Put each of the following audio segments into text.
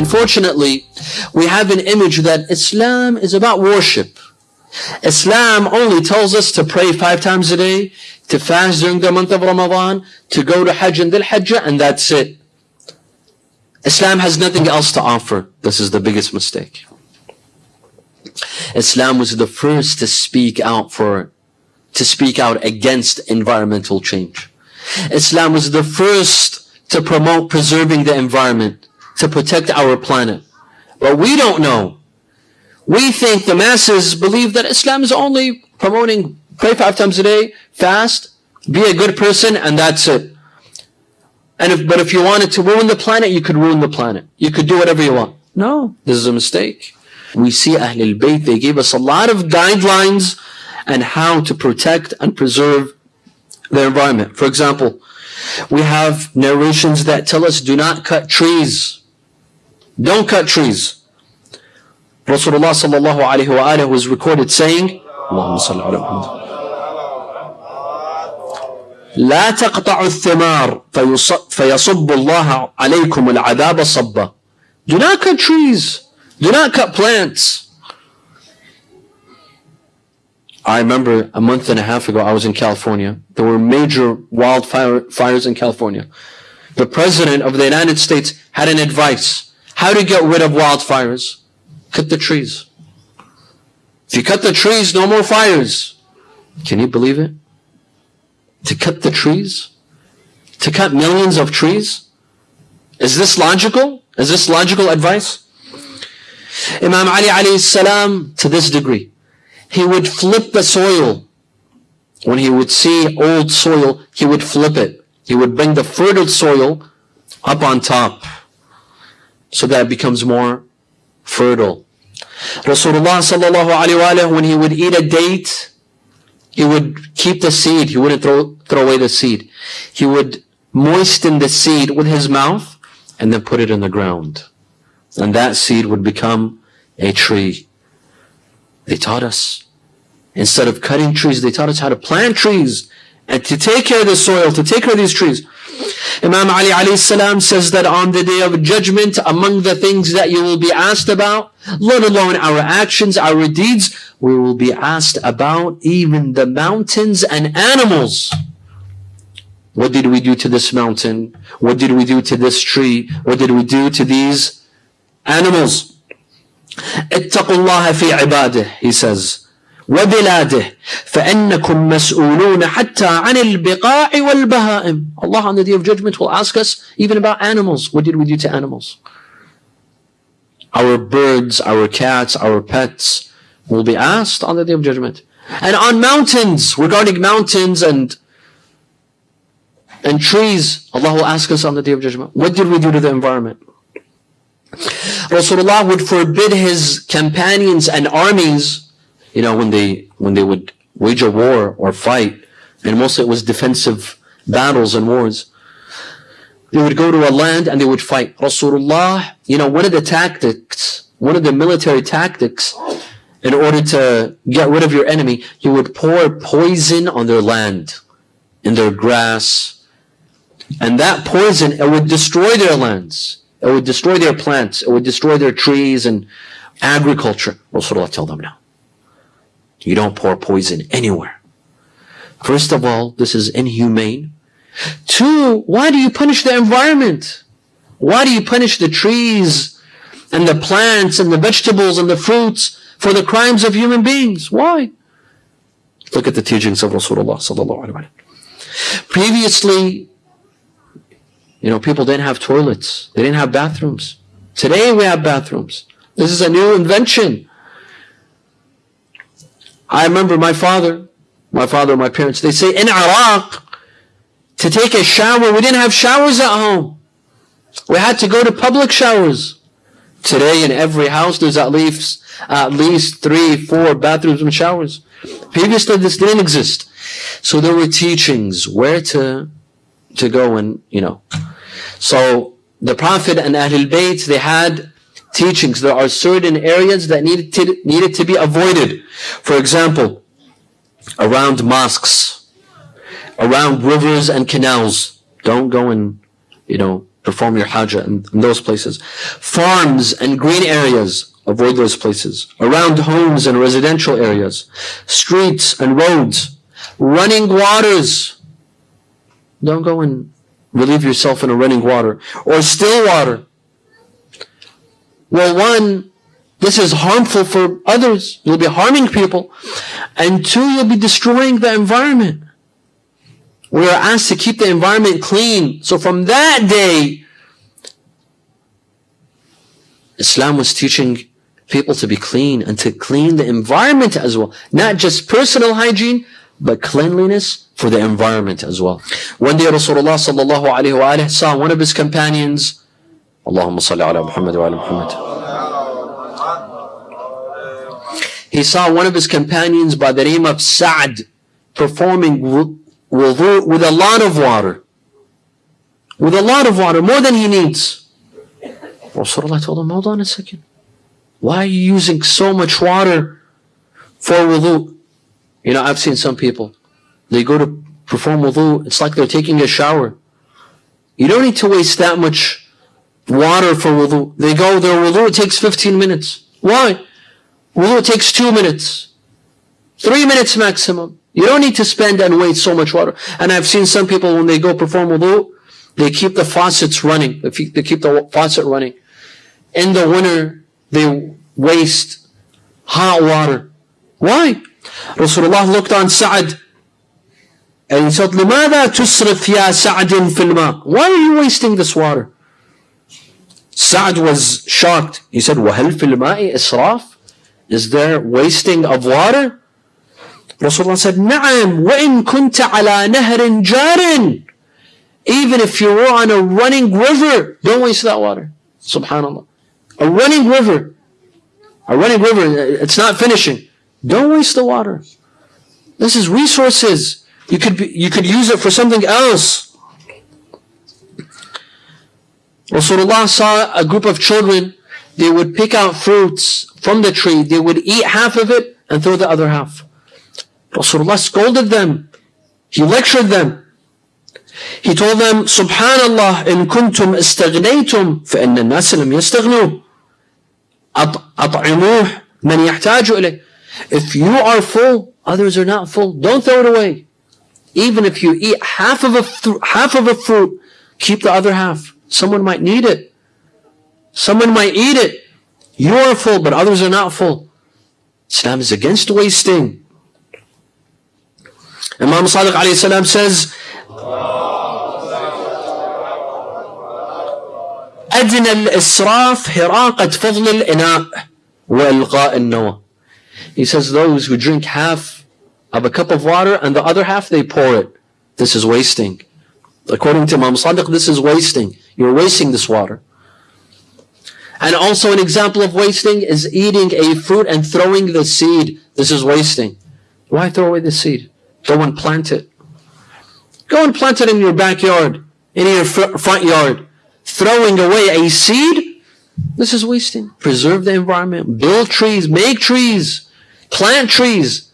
Unfortunately, we have an image that Islam is about worship. Islam only tells us to pray five times a day, to fast during the month of Ramadan, to go to Hajj and Dhul Hajjah, and that's it. Islam has nothing else to offer. This is the biggest mistake. Islam was the first to speak out for, to speak out against environmental change. Islam was the first to promote preserving the environment, to protect our planet. But we don't know. We think the masses believe that Islam is only promoting pray five times a day, fast, be a good person, and that's it. And if, but if you wanted to ruin the planet, you could ruin the planet. You could do whatever you want. No, this is a mistake. We see Ahlul Bayt, they gave us a lot of guidelines and how to protect and preserve the environment. For example, we have narrations that tell us do not cut trees. Don't cut trees. Rasulullah sallallahu alayhi wa was recorded saying, Allahumma salli ala Muhammad. لا تقطعوا الثمار فيصب الله عليكم العذاب صبا. Do not cut trees. Do not cut plants. I remember a month and a half ago, I was in California. There were major wildfires in California. The President of the United States had an advice how to get rid of wildfires. Cut the trees. If you cut the trees, no more fires. Can you believe it? To cut the trees? To cut millions of trees? Is this logical? Is this logical advice? Imam Ali alayhi salam, to this degree, he would flip the soil. When he would see old soil, he would flip it. He would bring the fertile soil up on top so that it becomes more fertile. Rasulullah sallallahu alayhi when he would eat a date, he would keep the seed. He wouldn't throw, throw away the seed. He would moisten the seed with his mouth and then put it in the ground. And that seed would become a tree. They taught us. Instead of cutting trees, they taught us how to plant trees and to take care of the soil, to take care of these trees. Imam Ali alayhi salam says that on the day of judgment, among the things that you will be asked about, let alone our actions, our deeds, we will be asked about even the mountains and animals. What did we do to this mountain? What did we do to this tree? What did we do to these animals? اتقوا الله في عباده he says وبلاده فإنكم مسؤولون حتى عن البقاع والبهائم Allah on the day of judgment will ask us even about animals what did we do to animals our birds our cats our pets will be asked on the day of judgment and on mountains regarding mountains and and trees Allah will ask us on the day of judgment what did we do to the environment Rasulullah would forbid his companions and armies, you know, when they when they would wage a war or fight, and mostly it was defensive battles and wars. They would go to a land and they would fight. Rasulullah, you know, one of the tactics, one of the military tactics, in order to get rid of your enemy, you would pour poison on their land, in their grass, and that poison it would destroy their lands. It would destroy their plants. It would destroy their trees and agriculture. Rasulullah tell them now. You don't pour poison anywhere. First of all, this is inhumane. Two, why do you punish the environment? Why do you punish the trees and the plants and the vegetables and the fruits for the crimes of human beings? Why? Look at the teachings of Rasulullah. Previously, you know, people didn't have toilets. They didn't have bathrooms. Today we have bathrooms. This is a new invention. I remember my father, my father and my parents, they say in Iraq, to take a shower, we didn't have showers at home. We had to go to public showers. Today in every house there's at least at least three, four bathrooms and showers. Previously this didn't exist. So there were teachings where to to go and, you know. So the Prophet and Ahlul Bayt, they had teachings. There are certain areas that needed to, needed to be avoided. For example, around mosques, around rivers and canals. Don't go and, you know, Perform your hajah in, in those places. Farms and green areas, avoid those places. Around homes and residential areas. Streets and roads. Running waters. Don't go and relieve yourself in a running water. Or still water. Well, one, this is harmful for others. You'll be harming people. And two, you'll be destroying the environment. We are asked to keep the environment clean. So from that day, Islam was teaching people to be clean and to clean the environment as well. Not just personal hygiene, but cleanliness for the environment as well. One day Rasulullah saw one of his companions, Salli ala Muhammad wa ala Muhammad. He saw one of his companions by the name of Sa'd performing wudu with a lot of water. With a lot of water, more than he needs. Rasulullah told him, hold on a second. Why are you using so much water for wudu? You know, I've seen some people, they go to perform wudu, it's like they're taking a shower. You don't need to waste that much water for wudu. They go, their wudu it takes 15 minutes. Why? Wudu takes two minutes. Three minutes maximum. You don't need to spend and waste so much water. And I've seen some people when they go perform wudu, they keep the faucets running. They keep the faucet running. In the winter, they waste hot water. Why? Rasulullah looked on Sa'ad and he said, لماذا تسرف يا سعد في الماء? Why are you wasting this water? Sa'ad was shocked. He said, وهل في الماء إسراف? Is there wasting of water? Rasulullah said, نعم وإن كنت على نهر جار Even if you were on a running river, don't waste that water. Subhanallah. A running river. A running river, it's not finishing. Don't waste the water. This is resources. You could be, you could use it for something else. Rasulullah saw a group of children, they would pick out fruits from the tree, they would eat half of it and throw the other half. Rasulullah scolded them. He lectured them. He told them, Subhanallah, in kuntum استغنيتم فإن الناس لم يستغنوا. أطعموه من يحتاج إليه. If you are full, others are not full. Don't throw it away. Even if you eat half of a half of a fruit, keep the other half. Someone might need it. Someone might eat it. You are full, but others are not full. Islam is against wasting. Imam Sadiq alayhi salam says, أدنى الإسراف هراقة فضل الإناء وإلقاء النوى. He says those who drink half of a cup of water and the other half they pour it. This is wasting. According to Imam Sadiq, this is wasting. You're wasting this water. And also an example of wasting is eating a fruit and throwing the seed. This is wasting. Why throw away the seed? Go and plant it. Go and plant it in your backyard, in your front yard. Throwing away a seed, this is wasting. Preserve the environment. Build trees. Make trees. Plant trees.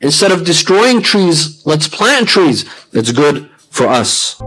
Instead of destroying trees, let's plant trees. It's good for us.